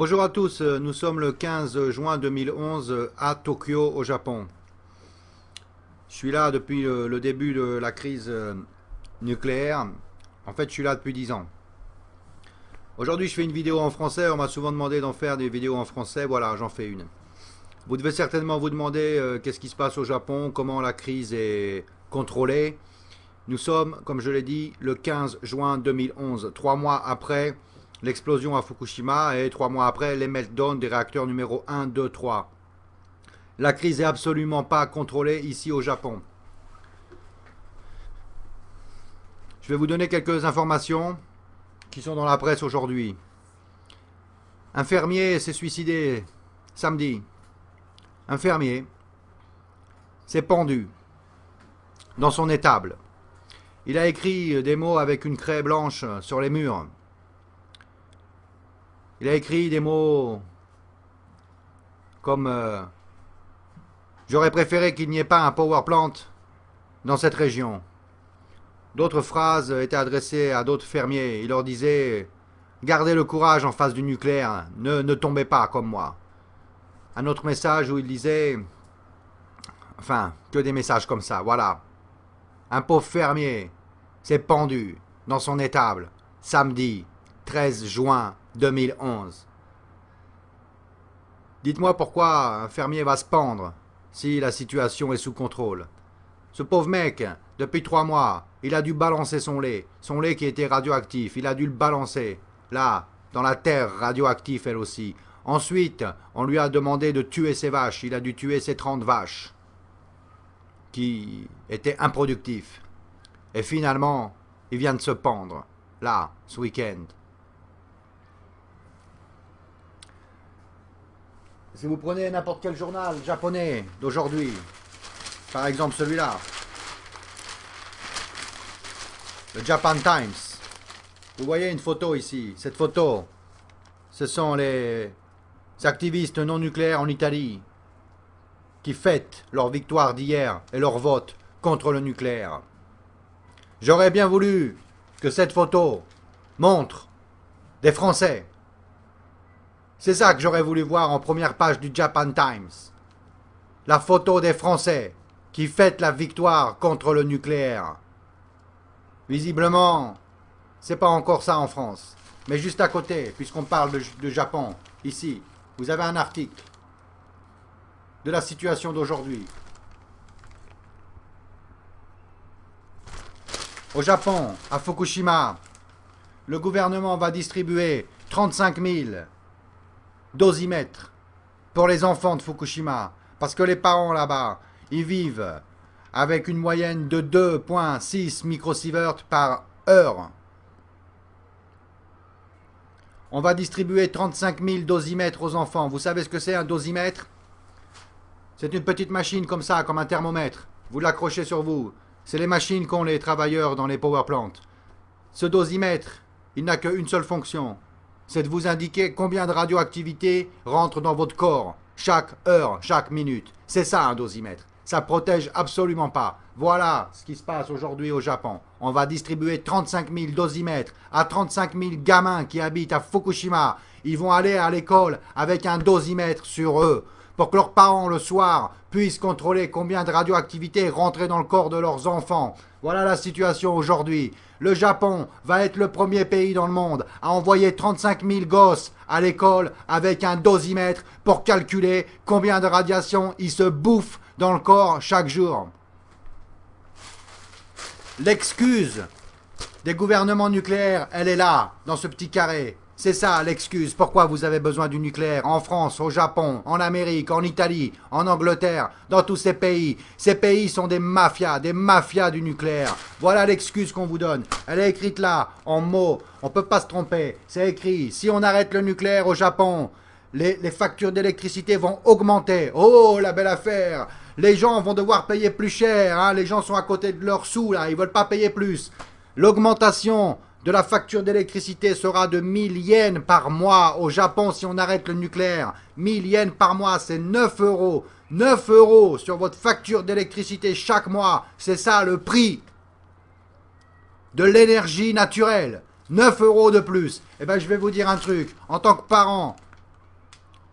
Bonjour à tous, nous sommes le 15 juin 2011 à Tokyo au Japon. Je suis là depuis le, début de la crise euh, nucléaire. En fait, je suis là depuis 10 ans. Aujourd'hui, je fais une vidéo en français. On m'a souvent demandé d'en faire des vidéos en français. Voilà, j'en fais une. Vous devez certainement vous demander euh, qu'est-ce qui se passe au Japon, comment la crise est contrôlée. Nous sommes, comme je l'ai dit, le 15 juin 2011, trois mois après l'explosion à Fukushima et trois mois après les meltdowns des réacteurs numéro 1, 2, 3. La crise est absolument pas contrôlée ici au Japon. Je vais vous donner quelques informations qui sont dans la presse aujourd'hui. Un fermier s'est suicidé samedi. Un fermier s'est pendu dans son étable. Il a écrit des mots avec une craie blanche sur les murs. Il a écrit des mots comme euh, J'aurais préféré qu'il n'y ait pas un power plant dans cette région. D'autres phrases étaient adressées à d'autres fermiers. Il leur disait Gardez le courage en face du nucléaire, ne, ne tombez pas comme moi. Un autre message où il disait Enfin, que des messages comme ça, voilà. Un pauvre fermier s'est pendu dans son étable samedi 13 juin 2011. Dites-moi pourquoi un fermier va se pendre si la situation est sous contrôle. Ce pauvre mec, depuis trois mois, il a dû balancer son lait, son lait qui était radioactif, il a dû le balancer, là, dans la terre radioactive elle aussi. Ensuite, on lui a demandé de tuer ses vaches, il a dû tuer ses trente vaches, qui étaient improductifs. Et finalement, il vient de se pendre, là, ce week-end. Si vous prenez n'importe quel journal japonais d'aujourd'hui, par exemple celui-là, le Japan Times, vous voyez une photo ici. Cette photo, ce sont les activistes non nucléaires en Italie qui fêtent leur victoire d'hier et leur vote contre le nucléaire. J'aurais bien voulu que cette photo montre des Français c'est ça que j'aurais voulu voir en première page du Japan Times. La photo des Français qui fêtent la victoire contre le nucléaire. Visiblement, c'est pas encore ça en France. Mais juste à côté, puisqu'on parle de, Japon, ici, vous avez un article de la situation d'aujourd'hui. Au Japon, à Fukushima, le gouvernement va distribuer 35 000 dosimètres pour les enfants de Fukushima. Parce que les parents là-bas, ils vivent avec une moyenne de 2.6 microsieverts par heure. On va distribuer 35 000 dosimètres aux enfants. Vous savez ce que c'est un dosimètre? C'est une petite machine comme ça, comme un thermomètre. Vous l'accrochez sur vous. C'est les machines qu'ont les travailleurs dans les power plants. Ce dosimètre, il n'a qu'une seule fonction c'est de vous indiquer combien de radioactivité rentre dans votre corps, chaque heure, chaque minute. C'est ça un dosimètre. Ça protège absolument pas. Voilà ce qui se passe aujourd'hui au Japon. On va distribuer 35 000 dosimètres à 35 000 gamins qui habitent à Fukushima. Ils vont aller à l'école avec un dosimètre sur eux pour que leurs parents le soir puissent contrôler combien de radioactivité rentrée dans le corps de leurs enfants. Voilà la situation aujourd'hui. Le Japon va être le premier pays dans le monde à envoyer 35 000 gosses à l'école avec un dosimètre pour calculer combien de radiation ils se bouffent dans le corps chaque jour. L'excuse des gouvernements nucléaires, elle est là, dans ce petit carré. C'est ça l'excuse pourquoi vous avez besoin du nucléaire en France, au Japon, en Amérique, en Italie, en Angleterre, dans tous ces pays. Ces pays sont des mafias, des mafias du nucléaire. Voilà l'excuse qu'on vous donne. Elle est écrite là, en mots. On ne peut pas se tromper. C'est écrit, si on arrête le nucléaire au Japon, les, factures d'électricité vont augmenter. Oh, la belle affaire Les gens vont devoir payer plus cher. Hein. Les gens sont à côté de leurs sous, là. Ils veulent pas payer plus. L'augmentation de la facture d'électricité sera de 1000 yens par mois au Japon si on arrête le nucléaire. 1000 yens par mois, c'est 9 euros. 9 euros sur votre facture d'électricité chaque mois. C'est ça le prix de l'énergie naturelle. 9 euros de plus. Eh bien, je vais vous dire un truc. En tant que parent,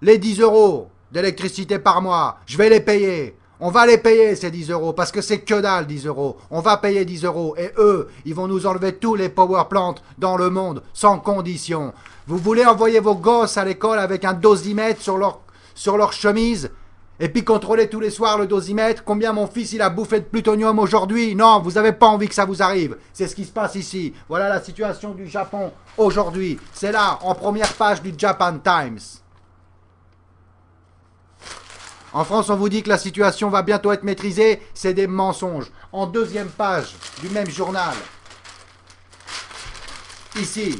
les 10 euros d'électricité par mois, je vais les payer. On va les payer ces 10 euros parce que c'est que dalle 10 euros. On va payer 10 euros et eux, ils vont nous enlever tous les power plants dans le monde sans condition. Vous voulez envoyer vos gosses à l'école avec un dosimètre sur leur, chemise et puis contrôler tous les soirs le dosimètre, combien mon fils il a bouffé de plutonium aujourd'hui? Non, vous n'avez pas envie que ça vous arrive. C'est ce qui se passe ici. Voilà la situation du Japon aujourd'hui. C'est là, en première page du Japan Times. En France, on vous dit que la situation va bientôt être maîtrisée. C'est des mensonges. En deuxième page du même journal, ici,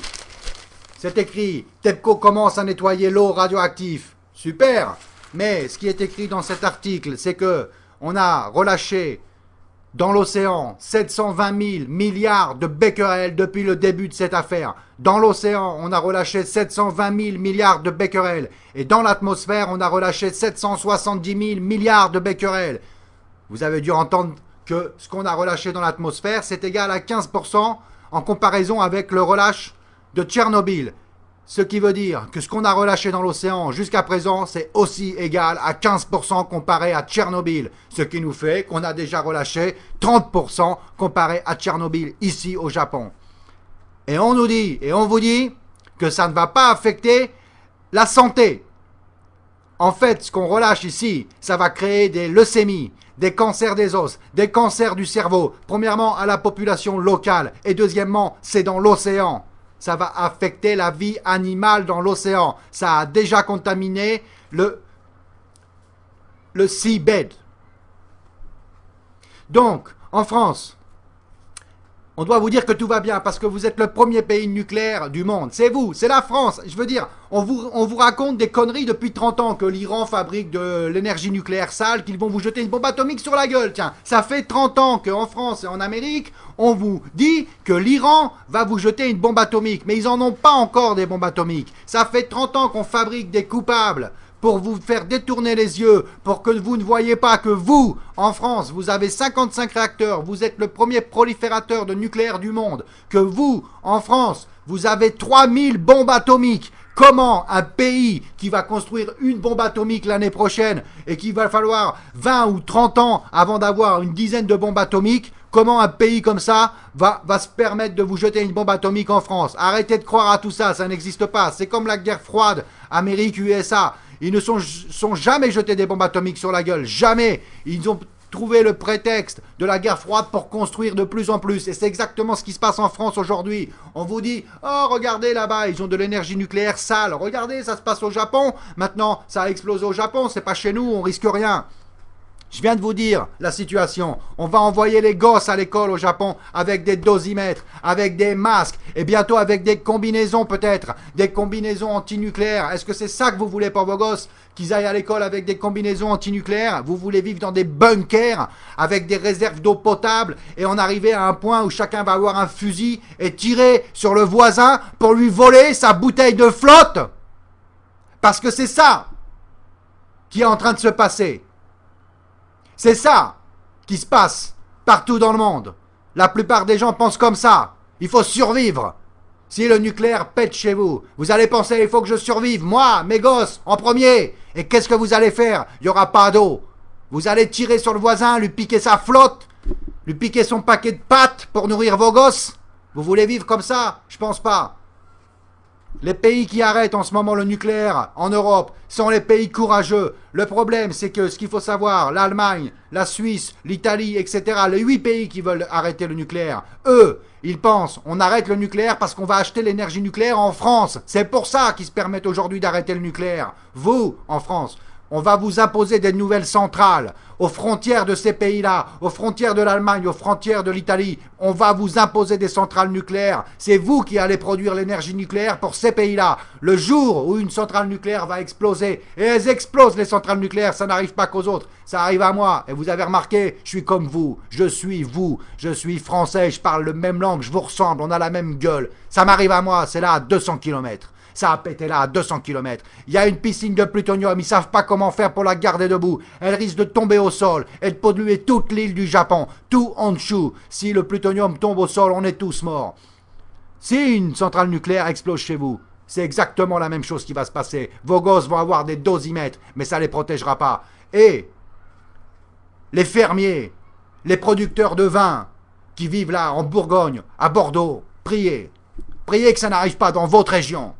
c'est écrit « TEPCO commence à nettoyer l'eau radioactive ». Super Mais ce qui est écrit dans cet article, c'est que on a relâché dans l'océan, 720 000 milliards de becquerels depuis le début de cette affaire. Dans l'océan, on a relâché 720 000 milliards de becquerels. Et dans l'atmosphère, on a relâché 770 000 milliards de becquerels. Vous avez dû entendre que ce qu'on a relâché dans l'atmosphère, c'est égal à 15% en comparaison avec le relâche de Tchernobyl. Ce qui veut dire que ce qu'on a relâché dans l'océan jusqu'à présent, c'est aussi égal à 15% comparé à Tchernobyl. Ce qui nous fait qu'on a déjà relâché 30% comparé à Tchernobyl ici au Japon. Et on nous dit, et on vous dit, que ça ne va pas affecter la santé. En fait, ce qu'on relâche ici, ça va créer des leucémies, des cancers des os, des cancers du cerveau. Premièrement, à la population locale. Et deuxièmement, c'est dans l'océan ça va affecter la vie animale dans l'océan. Ça a déjà contaminé le, le seabed. Donc, en France, on doit vous dire que tout va bien parce que vous êtes le premier pays nucléaire du monde. C'est vous, c'est la France. Je veux dire, on vous, on vous raconte des conneries depuis 30 ans que l'Iran fabrique de l'énergie nucléaire sale, qu'ils vont vous jeter une bombe atomique sur la gueule. Tiens, ça fait 30 ans qu'en France et en Amérique, on vous dit que l'Iran va vous jeter une bombe atomique. Mais ils n'en ont pas encore des bombes atomiques. Ça fait 30 ans qu'on fabrique des coupables pour vous faire détourner les yeux, pour que vous ne voyez pas que vous, en France, vous avez 55 réacteurs, vous êtes le premier proliférateur de nucléaire du monde, que vous, en France, vous avez 3000 bombes atomiques. Comment un pays qui va construire une bombe atomique l'année prochaine et qu'il va falloir 20 ou 30 ans avant d'avoir une dizaine de bombes atomiques, comment un pays comme ça va, va se permettre de vous jeter une bombe atomique en France? Arrêtez de croire à tout ça, ça n'existe pas. C'est comme la guerre froide Amérique-USA. Ils ne sont, jamais jetés des bombes atomiques sur la gueule. Jamais. Ils ont trouvé le prétexte de la guerre froide pour construire de plus en plus. Et c'est exactement ce qui se passe en France aujourd'hui. On vous dit, oh regardez là-bas, ils ont de l'énergie nucléaire sale. Regardez, ça se passe au Japon. Maintenant, ça a explosé au Japon, c'est pas chez nous, on risque rien. Je viens de vous dire la situation. On va envoyer les gosses à l'école au Japon avec des dosimètres, avec des masques et bientôt avec des combinaisons peut-être, des combinaisons antinucléaires. Est-ce que c'est ça que vous voulez pour vos gosses? Qu'ils aillent à l'école avec des combinaisons antinucléaires? Vous voulez vivre dans des bunkers avec des réserves d'eau potable et en arriver à un point où chacun va avoir un fusil et tirer sur le voisin pour lui voler sa bouteille de flotte? Parce que c'est ça qui est en train de se passer. C'est ça qui se passe partout dans le monde. La plupart des gens pensent comme ça. Il faut survivre. Si le nucléaire pète chez vous, vous allez penser il faut que je survive, moi, mes gosses, en premier. Et qu'est-ce que vous allez faire? Il n'y aura pas d'eau. Vous allez tirer sur le voisin, lui piquer sa flotte, lui piquer son paquet de pâtes pour nourrir vos gosses? Vous voulez vivre comme ça? Je pense pas. Les pays qui arrêtent en ce moment le nucléaire en Europe sont les pays courageux. Le problème, c'est que ce qu'il faut savoir, l'Allemagne, la Suisse, l'Italie, etc., les huit pays qui veulent arrêter le nucléaire, eux, ils pensent, on arrête le nucléaire parce qu'on va acheter l'énergie nucléaire en France. C'est pour ça qu'ils se permettent aujourd'hui d'arrêter le nucléaire. Vous, en France, on va vous imposer des nouvelles centrales aux frontières de ces pays-là, aux frontières de l'Allemagne, aux frontières de l'Italie. On va vous imposer des centrales nucléaires. C'est vous qui allez produire l'énergie nucléaire pour ces pays-là. Le jour où une centrale nucléaire va exploser, et elles explosent les centrales nucléaires, ça n'arrive pas qu'aux autres, ça arrive à moi. Et vous avez remarqué, je suis comme vous, je suis vous, je suis français, je parle le même langue, je vous ressemble, on a la même gueule. Ça m'arrive à moi, c'est là à 200 km. Ça a pété là à 200 km. Il y a une piscine de plutonium, ils savent pas comment faire pour la garder debout. Elle risque de tomber au sol et de polluer toute l'île du Japon, tout Honshu. Si le plutonium tombe au sol, on est tous morts. Si une centrale nucléaire explose chez vous, C'est exactement la même chose qui va se passer. Vos gosses vont avoir des dosimètres, mais ça ne les protégera pas. Et les fermiers, les producteurs de vin qui vivent là en Bourgogne, à Bordeaux, priez. Priez que ça n'arrive pas dans votre région.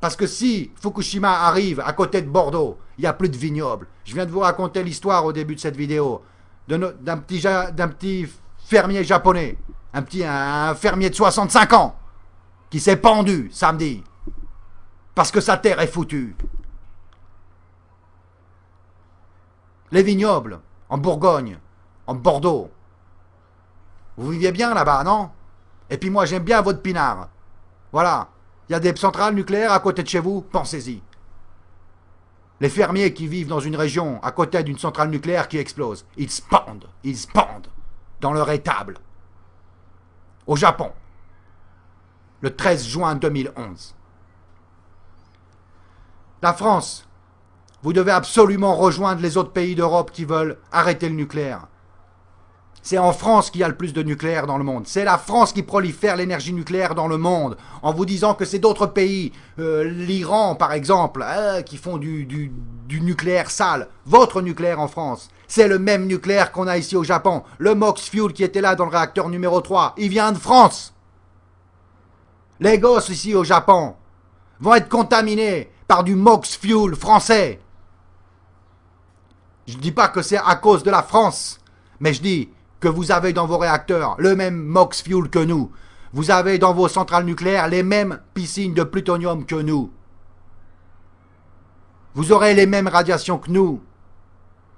Parce que si Fukushima arrive à côté de Bordeaux, il n'y a plus de vignobles. Je viens de vous raconter l'histoire au début de cette vidéo d'un petit, petit fermier japonais, un petit un fermier de 65 ans, qui s'est pendu samedi parce que sa terre est foutue. Les vignobles, en Bourgogne, en Bordeaux. Vous viviez bien là-bas, non? Et puis moi, j'aime bien votre pinard. Voilà. Il y a des centrales nucléaires à côté de chez vous, pensez-y. Les fermiers qui vivent dans une région à côté d'une centrale nucléaire qui explose, ils se pendent, ils se pendent dans leur étable. Au Japon, le 13 juin 2011. La France, vous devez absolument rejoindre les autres pays d'Europe qui veulent arrêter le nucléaire. C'est en France qu'il y a le plus de nucléaire dans le monde. C'est la France qui prolifère l'énergie nucléaire dans le monde, en vous disant que c'est d'autres pays, euh, l'Iran par exemple, hein, qui font du, du, nucléaire sale. Votre nucléaire en France, c'est le même nucléaire qu'on a ici au Japon. Le MOX Fuel qui était là dans le réacteur numéro 3, il vient de France. Les gosses ici au Japon vont être contaminés par du MOX Fuel français. Je ne dis pas que c'est à cause de la France, mais je dis que vous avez dans vos réacteurs le même MOX Fuel que nous. Vous avez dans vos centrales nucléaires les mêmes piscines de plutonium que nous. Vous aurez les mêmes radiations que nous.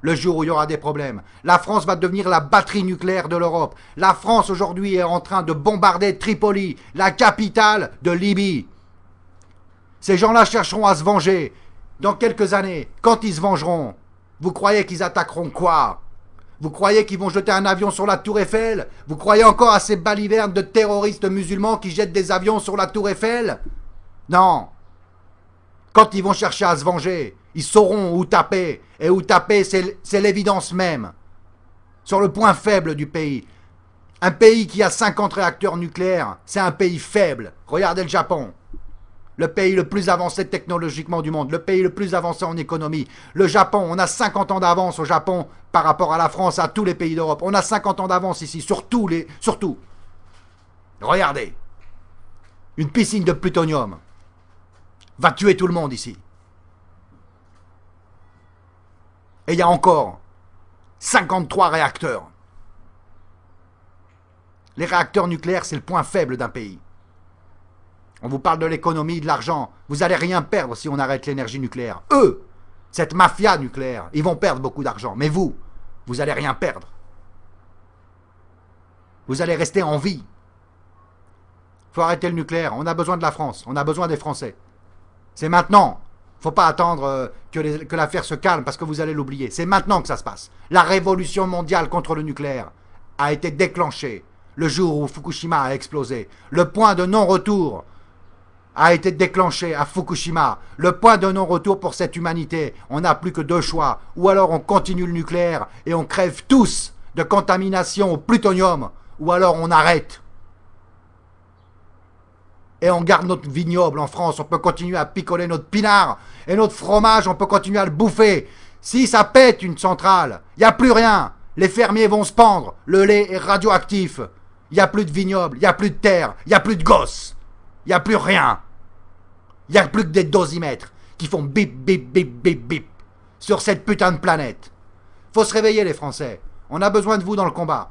Le jour où il y aura des problèmes. La France va devenir la batterie nucléaire de l'Europe. La France aujourd'hui est en train de bombarder Tripoli, la capitale de Libye. Ces gens-là chercheront à se venger. Dans quelques années, quand ils se vengeront, vous croyez qu'ils attaqueront quoi? Vous croyez qu'ils vont jeter un avion sur la tour Eiffel? Vous croyez encore à ces balivernes de terroristes musulmans qui jettent des avions sur la tour Eiffel? Non. Quand ils vont chercher à se venger, ils sauront où taper. Et où taper, c'est l'évidence même. Sur le point faible du pays. Un pays qui a 50 réacteurs nucléaires, c'est un pays faible. Regardez le Japon le pays le plus avancé technologiquement du monde, le pays le plus avancé en économie. Le Japon, on a 50 ans d'avance au Japon par rapport à la France, à tous les pays d'Europe. On a 50 ans d'avance ici, sur. Surtout. Regardez. Une piscine de plutonium va tuer tout le monde ici. Et il y a encore 53 réacteurs. Les réacteurs nucléaires, c'est le point faible d'un pays. On vous parle de l'économie, de l'argent. Vous n'allez rien perdre si on arrête l'énergie nucléaire. Eux, cette mafia nucléaire, ils vont perdre beaucoup d'argent. Mais vous, vous n'allez rien perdre. Vous allez rester en vie. Faut arrêter le nucléaire. On a besoin de la France. On a besoin des Français. C'est maintenant. Il faut pas attendre euh, que l'affaire se calme parce que vous allez l'oublier. C'est maintenant que ça se passe. La révolution mondiale contre le nucléaire a été déclenchée le jour où Fukushima a explosé. Le point de non-retour a été déclenché à Fukushima. Le point de non-retour pour cette humanité. On n'a plus que deux choix. Ou alors on continue le nucléaire et on crève tous de contamination au plutonium. Ou alors on arrête. Et on garde notre vignoble en France. On peut continuer à picoler notre pinard. Et notre fromage, on peut continuer à le bouffer. Si ça pète une centrale, il n'y a plus rien. Les fermiers vont se pendre. Le lait est radioactif. Il n'y a plus de vignoble, il n'y a plus de terre, il n'y a plus de gosses. Il n'y a plus rien. Il n'y a plus que des dosimètres qui font bip, bip, bip, bip, bip sur cette putain de planète. Faut se réveiller les Français. On a besoin de vous dans le combat.